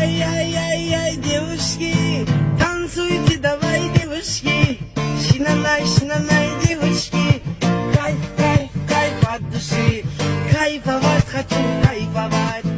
Ай-яй-яй-яй, девушки, танцуйте, давай, девушки, шинанай, шинанай, девушки, кайф, кайф, кайф от души, кайфовать хочу, кайфовать.